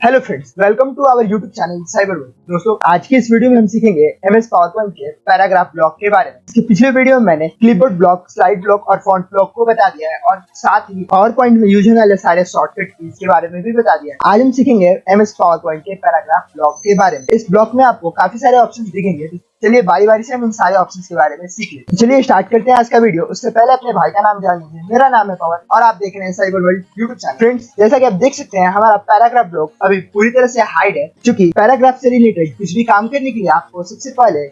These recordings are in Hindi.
Hello friends welcome to our YouTube channel cyber world दोस्तों, आज की इस वीडियो में हम सीखेंगे एम एस पावर पॉइंट के पैराग्राफ ब्लॉक के बारे में। इसके पिछले वीडियो में मैंने क्लिपबोर्ड ब्लॉक स्लाइड ब्लॉक और फॉन्ट ब्लॉक को बता दिया है और साथ ही पावर पॉइंट में यूज़ होने वाले सारे शॉर्टकट कीज के बारे में भी बता दिया है। आज हम सीखेंगे एम एस पावर पॉइंट के पैराग्राफ ब्लॉक के बारे में। इस ब्लॉक में आपको काफ़ी सारे ऑप्शन दिखेंगे चलिए बारी बारी से हम इन सारे ऑप्शन के बारे में सीख लेते हैं। चलिए स्टार्ट करते हैं आज का वीडियो उससे पहले अपने भाई का नाम जान लीजिए। मेरा नाम है पवन और आप देख रहे हैं cyber world YouTube channel friends जैसा कि आप देख सकते हैं, हमारा पैराग्राफ ब्लॉक अभी पूरी तरह से हाइड है, क्योंकि पैराग्राफ से रिलेटेड कुछ भी काम करने के लिए आपको सबसे पहले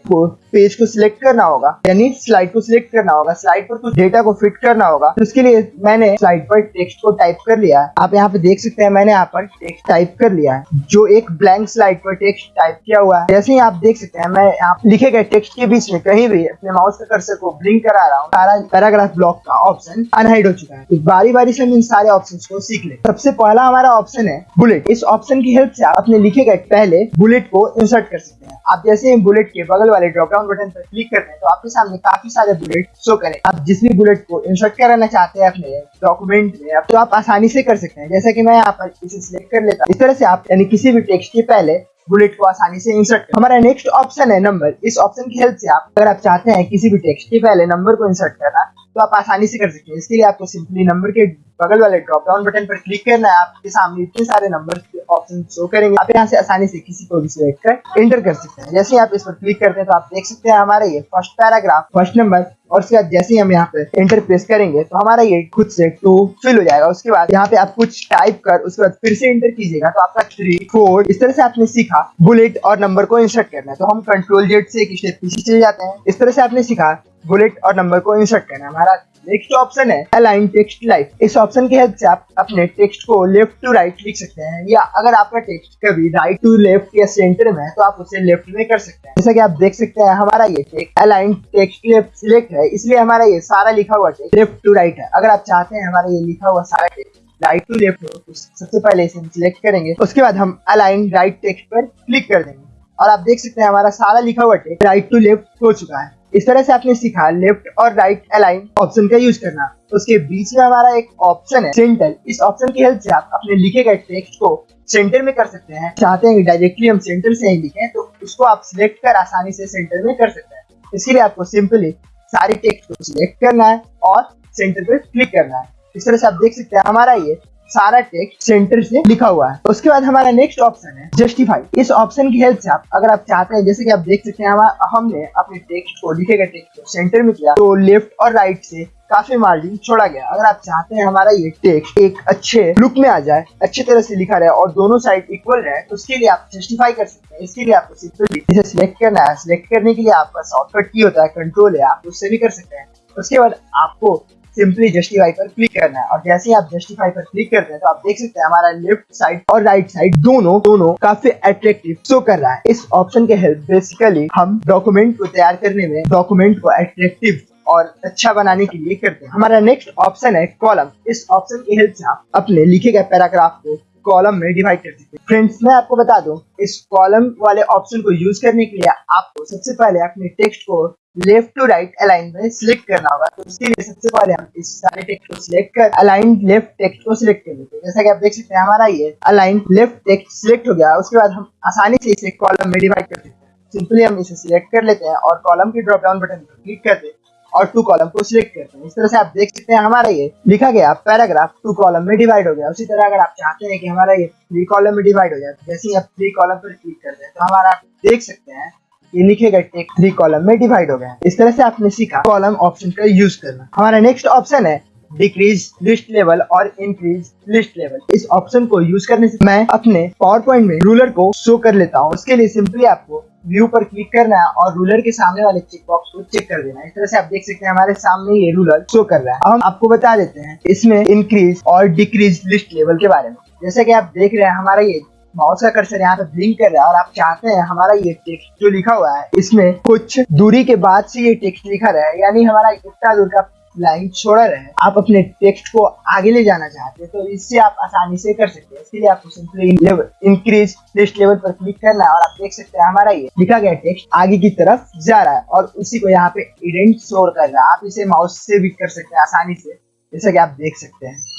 पेज को सिलेक्ट करना होगा, यानी स्लाइड को सिलेक्ट करना होगा। स्लाइड पर कुछ डेटा को फिट करना होगा। तो उसके लिए मैंने स्लाइड पर टेक्स्ट को टाइप कर लिया है। आप यहाँ पे देख सकते हैं, मैंने यहाँ पर टेक्स्ट टाइप कर लिया है। जो एक ब्लैंक स्लाइड पर टेक्स्ट टाइप किया हुआ है। जैसे ही आप देख सकते हैं, मैं आप लिखे गए टेक्स्ट के बीच में कहीं भी अपने माउस के कर्सर को ब्लिंक करा रहा हूँ, सारा पैराग्राफ ब्लॉक का ऑप्शन अनहाइड हो चुका है। तो बारी बारी से हम इन सारे ऑप्शन को सीख ले। सबसे पहला हमारा ऑप्शन है बुलेट इस ऑप्शन की हेल्प से आप अपने लिखे गए पहले बुलेट को इंसर्ट कर सकते हैं। आप जैसे ही बुलेट के बगल वाले ड्रॉप डाउन बटन पर क्लिक करते हैं तो आपके सामने काफ़ी सारे बुलेट शो करें। आप जिस भी बुलेट को इंसर्ट कराना चाहते हैं अपने डॉक्यूमेंट में तो आप आसानी से कर सकते हैं। जैसा कि मैं यहाँ पर इसे सिलेक्ट कर लेता इस तरह से आप यानी किसी भी टेक्स्ट के पहले बुलेट को आसानी से इंसर्ट हमारा नेक्स्ट ऑप्शन है नंबर इस ऑप्शन की हेल्प से आप अगर आप चाहते हैं किसी भी टेक्स्ट के पहले नंबर को इंसर्ट करना तो आप आसानी से कर सकते हैं। इसके लिए आपको सिंपली नंबर के बगल वाले ड्रॉप डाउन बटन पर क्लिक करना है। आपके सामने इतने सारे नंबर के ऑप्शन शो करेंगे। आप यहाँ से आसानी से किसी को भी सिलेक्ट कर एंटर कर सकते हैं। जैसे आप इस पर क्लिक करते हैं तो आप देख सकते हैं हमारा ये फ़र्स्ट पैराग्राफ फ़र्स्ट नंबर और उसके बाद जैसे ही हम यहाँ पे एंटर प्रेस करेंगे तो हमारा ये खुद से टू फिल हो जाएगा। उसके बाद यहाँ पे आप कुछ टाइप कर, उसके बाद फिर से एंटर कीजिएगा। तो आपका थ्री फोर इस तरह से आपने सीखा। बुलेट और नंबर को इंसर्ट करना है। तो हम कंट्रोल जेड से एक स्टेप पीछे चले जाते हैं। इस तरह से आपने सीखा। बुलेट और नंबर को इंसर्ट करना हमारा नेक्स्ट ऑप्शन है अलाइन टेक्स्ट लाइट इस ऑप्शन की हेल्प से आप अपने टेक्स्ट को लेफ़्ट टू राइट लिख सकते हैं, या अगर आपका टेक्स्ट कभी राइट टू लेफ़्ट या सेंटर में है तो आप उसे लेफ़्ट में कर सकते हैं। जैसा कि आप देख सकते हैं, हमारा ये text align text left select है, इसलिए हमारा ये सारा लिखा हुआ टेक्स्ट लेफ़्ट टू राइट है। अगर आप चाहते हैं हमारा ये लिखा हुआ सारा टेक्स्ट राइट टू लेफ़्ट हो तो सबसे पहले इसे हम सिलेक्ट करेंगे। उसके बाद हम अलाइन राइट टेक्स्ट पर क्लिक कर देंगे। और आप देख सकते हैं, हमारा सारा लिखा हुआ टेक्स्ट राइट टू लेफ़्ट हो चुका है। इस तरह से आपने सीखा लेफ़्ट और राइट अलाइन ऑप्शन का यूज़ करना। उसके बीच में हमारा एक ऑप्शन है, सेंटर। इस ऑप्शन की हेल्प से आप अपने लिखे गए टेक्स्ट को सेंटर में कर सकते हैं। चाहते हैं डायरेक्टली हम सेंटर से ही लिखें तो उसको आप सिलेक्ट कर आसानी से सेंटर में कर सकते हैं। इसके लिए आपको सिंपली सारे टेक्स्ट को सिलेक्ट करना है और सेंटर पर क्लिक करना है। इस तरह से आप देख सकते हैं, हमारा ये सारा टेक्स्ट सेंटर से लिखा हुआ है। उसके बाद हमारा नेक्स्ट ऑप्शन है जस्टिफाई इस ऑप्शन की हेल्प से आप, अगर आप चाहते हैं, जैसे कि आप देख सकते हैं हमने अपने टेक्स्ट को, लिखे गए टेक्स्ट को सेंटर में किया तो लेफ़्ट और राइट से काफ़ी मार्जिन छोड़ा गया। अगर आप चाहते हैं हमारा ये टेक्स्ट एक अच्छे लुक में आ जाए, अच्छे तरह से लिखा रहे और दोनों साइड इक्वल रहे तो उसके लिए आप जस्टिफाई कर सकते हैं। इसके लिए आपको सिंपली सिलेक्ट करना है। सिलेक्ट करने के लिए आपका शॉर्टकट की होता है कंट्रोल है, आप उससे भी कर सकते हैं। उसके बाद आपको सिंपली जस्टिफाई पर क्लिक करना है। और जैसे ही आप जस्टिफाई पर क्लिक करते हैं तो आप देख सकते हैं हमारा लेफ़्ट साइड और राइट साइड दोनों दोनों काफ़ी अट्रैक्टिव शो कर रहा है। इस ऑप्शन के हेल्प बेसिकली हम डॉक्यूमेंट को तैयार करने में डॉक्यूमेंट को अट्रैक्टिव और अच्छा बनाने के लिए करते हैं। हमारा नेक्स्ट ऑप्शन है कॉलम इस ऑप्शन की हेल्प से आप अपने लिखे गए पैराग्राफ को कॉलम में डिवाइड कर सकते हैं। फ्रेंड्स मैं आपको बता दूँ, इस कॉलम वाले ऑप्शन को यूज़ करने के लिए आपको सबसे पहले अपने टेक्स्ट को लेफ़्ट टू राइट अलाइन में सिलेक्ट करना होगा। तो उसके लिए सबसे पहले हम इस सारे टेक्स्ट को सिलेक्ट कर अलाइन लेफ़्ट टेक्स्ट को सिलेक्ट कर लेते हैं। जैसा कि आप देख सकते हैं, हमारा ये अलाइन लेफ़्ट टेक्स्ट सिलेक्ट हो गया। उसके बाद हम आसानी से इसे कॉलम में डिवाइड कर सकते हैं। सिंपली हम इसे सिलेक्ट कर लेते हैं और कॉलम के ड्रॉप डाउन बटन पर क्लिक करते हैं और टू कॉलम को सिलेक्ट करते हैं। इस तरह से आप देख सकते हैं, हमारा ये लिखा गया पैराग्राफ टू कॉलम में डिवाइड हो गया। उसी तरह अगर आप चाहते हैं कि हमारा ये थ्री कॉलम में डिवाइड हो जाए तो जैसे ही आप थ्री कॉलम पर क्लिक करते हैं तो हमारा देख सकते हैं ये लिखे गए टेक्स्ट थ्री कॉलम में डिवाइड हो गया। इस तरह से आपने सीखा कॉलम ऑप्शन का यूज़ करना। हमारा नेक्स्ट ऑप्शन है डिक्रीज लिस्ट लेवल और इंक्रीज लिस्ट लेवल इस ऑप्शन को यूज़ करने से मैं अपने पावर पॉइंट में रूलर को शो कर लेता हूँ। उसके लिए सिंपली आपको व्यू पर क्लिक करना है और रूलर के सामने वाले चेक बॉक्स को चेक कर देना है। इस तरह से आप देख सकते हैं हमारे सामने ये रूलर शो कर रहा है। अब हम आपको बता देते हैं इसमें इंक्रीज और डिक्रीज लिस्ट लेवल के बारे में। जैसे कि आप देख रहे हैं, हमारा ये माउस का कर्सर यहाँ पे ब्लिंक कर रहा है और आप चाहते हैं हमारा ये टेक्स्ट जो लिखा हुआ है, इसमें कुछ दूरी के बाद से ये टेक्स्ट लिखा रहा है यानी हमारा इतना दूर का लाइन छोड़ा रहे, आप अपने टेक्स्ट को आगे ले जाना चाहते हैं तो इससे आप आसानी से कर सकते हैं। इसके लिए आपको simply level increase list level पर क्लिक करना है और आप देख सकते हैं हमारा ये लिखा गया टेक्स्ट आगे की तरफ़ जा रहा है और उसी को यहाँ पे इडेंट शोर कर रहा है। आप इसे माउस से भी कर सकते हैं आसानी से, जैसा कि आप देख सकते हैं।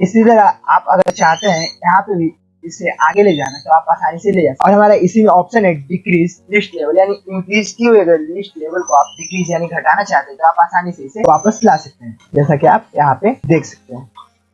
इसी तरह आप अगर चाहते हैं, यहाँ पे भी इसे आगे ले जाना तो आप आसानी से ले जा और हमारा इसी में ऑप्शन है डिक्रीज लिस्ट लेवल यानी इंक्रीज की हुई अगर लिस्ट लेवल को आप डिक्रीज यानी घटाना चाहते हैं तो आप आसानी से इसे वापस ला सकते हैं। जैसा कि आप यहाँ पे देख सकते हैं।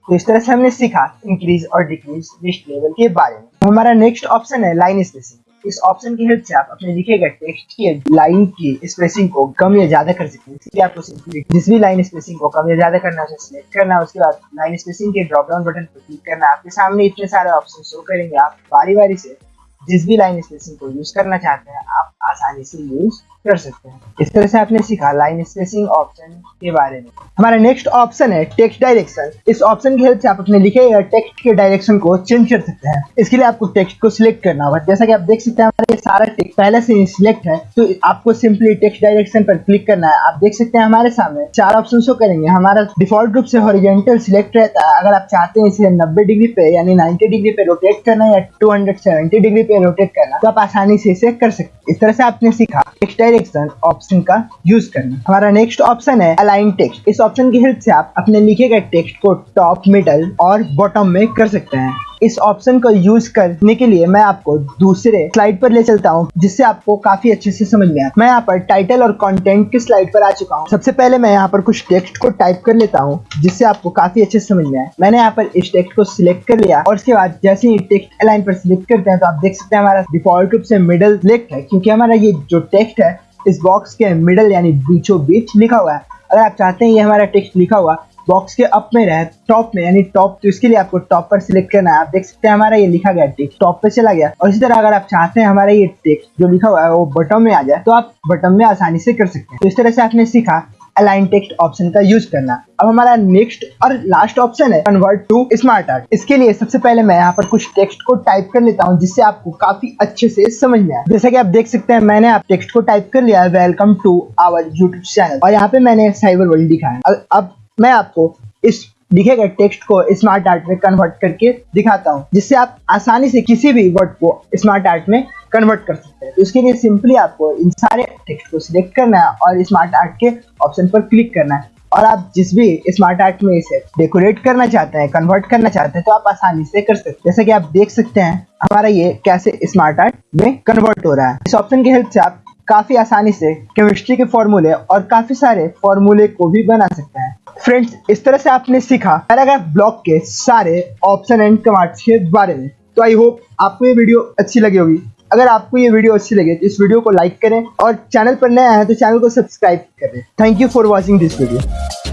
तो इस तरह से हमने सीखा इंक्रीज और डिक्रीज लिस्ट लेवल के बारे में। हमारा नेक्स्ट ऑप्शन है लाइन स्पेसिंग इस ऑप्शन की हेल्प से आप अपने लिखे गए टेक्स्ट की लाइन की स्पेसिंग को कम या ज़्यादा कर सकते हैं। इसलिए आपको सिंपली जिस भी लाइन स्पेसिंग को कम या ज़्यादा करना है सिलेक्ट करना उसके बाद लाइन स्पेसिंग के ड्रॉप डाउन बटन पर क्लिक करना आपके सामने इतने सारे ऑप्शन शो करेंगे। आप बारी बारी से जिस भी लाइन स्पेसिंग को यूज़ करना चाहते हैं, आप आसानी से यूज़ कर सकते हैं। इस तरह से आपने सीखा लाइन स्पेसिंग ऑप्शन के बारे में। हमारा नेक्स्ट ऑप्शन है टेक्स्ट डायरेक्शन इस ऑप्शन की हेल्प से आप अपने लिखे गए टेक्स्ट के डायरेक्शन को चेंज कर सकते हैं। इसके लिए आपको टेक्स्ट को सिलेक्ट करना होगा। जैसा कि आप देख सकते हैं, हमारा ये सारा टेक्स्ट पहले से सिलेक्ट है तो आपको सिंपली टेक्स्ट डायरेक्शन पर क्लिक करना है। आप देख सकते हैं हमारे सामने चार ऑप्शन शो करेंगे। हमारा डिफ़ॉल्ट रूप से हॉरिजेंटल सिलेक्ट रहता है। अगर आप चाहते हैं इसे नब्बे डिग्री पे यानी नाइन्टी डिग्री पे रोटेट करना या टू डिग्री पे रोटेट करना तो आप आसानी से इसे कर सकते इस तरह से आपने सीखा टेक्स्ट डायरेक्शन ऑप्शन का यूज़ करना। हमारा नेक्स्ट ऑप्शन है अलाइन टेक्स्ट इस ऑप्शन की हेल्प से आप अपने लिखे गए टेक्स्ट को टॉप मिडल और बॉटम में कर सकते हैं। इस ऑप्शन को यूज़ करने के लिए मैं आपको दूसरे स्लाइड पर ले चलता हूँ, जिससे आपको काफ़ी अच्छे से समझ में आए। मैं यहाँ पर टाइटल और कंटेंट की स्लाइड पर आ चुका हूँ। सबसे पहले मैं यहाँ पर कुछ टेक्स्ट को टाइप कर लेता हूँ, जिससे आपको काफ़ी अच्छे से समझ में आए। मैंने यहाँ पर इस टेक्स्ट को सिलेक्ट कर लिया, और उसके बाद जैसे ही टेक्स्ट लाइन पर सिलेक्ट करते हैं तो आप देख सकते हैं हमारा डिफ़ॉल्ट रूप से मिडल सिलेक्ट है, क्योंकि हमारा ये जो टेक्स्ट है, इस बॉक्स के मिडल यानी बीचों बीच लिखा हुआ है। अगर आप चाहते हैं ये हमारा टेक्स्ट लिखा हुआ बॉक्स के अप में रहे टॉप में, यानी टॉप तो इसके लिए आपको टॉप पर सिलेक्ट करना है। आप देख सकते हैं हमारा ये लिखा गया टेक्स्ट टॉप पे चला गया। और इसी तरह अगर आप चाहते हैं हमारा ये टेक्स्ट जो लिखा हुआ है, वो बटन में आ जाए तो आप बटन में आसानी से कर सकते हैं। तो इस तरह से आपने सीखा अलाइन टेक्स्ट ऑप्शन का यूज़ करना। अब हमारा नेक्स्ट और लास्ट ऑप्शन है कन्वर्ट टू स्मार्ट आर्ट इसके लिए सबसे पहले मैं यहाँ पर कुछ टेक्स्ट को टाइप कर लेता हूँ, जिससे आपको काफ़ी अच्छे से समझ में आए। जैसा कि आप देख सकते हैं, मैंने आप टेक्स्ट को टाइप कर लिया है welcome to our YouTube channel और यहाँ पे मैंने साइबर वर्ल्ड लिखा है। अब मैं आपको इस लिखे गए टेक्स्ट को स्मार्ट आर्ट में कन्वर्ट करके दिखाता हूँ, जिससे आप आसानी से किसी भी वर्ड को स्मार्ट आर्ट में कन्वर्ट कर सकते हैं। तो इसके लिए सिंपली आपको इन सारे टेक्स्ट को सिलेक्ट करना है और स्मार्ट आर्ट के ऑप्शन पर क्लिक करना है। और आप जिस भी स्मार्ट आर्ट में इसे डेकोरेट करना चाहते हैं कन्वर्ट करना चाहते हैं तो आप आसानी से कर सकते हैं। जैसे कि आप देख सकते हैं, हमारा ये कैसे स्मार्ट आर्ट में कन्वर्ट हो रहा है। इस ऑप्शन की हेल्प से आप काफ़ी आसानी से केमिस्ट्री के फॉर्मूले और काफ़ी सारे फॉर्मूले को भी बना सकते हैं। फ्रेंड्स इस तरह से आपने सीखा। पैराग्राफ ब्लॉक के सारे ऑप्शन एंड कमांड्स के बारे में। तो आई होप आपको ये वीडियो अच्छी लगी होगी। अगर आपको ये वीडियो अच्छी लगे तो इस वीडियो को लाइक करें और चैनल पर नया है तो चैनल को सब्सक्राइब करें। Thank you for watching this video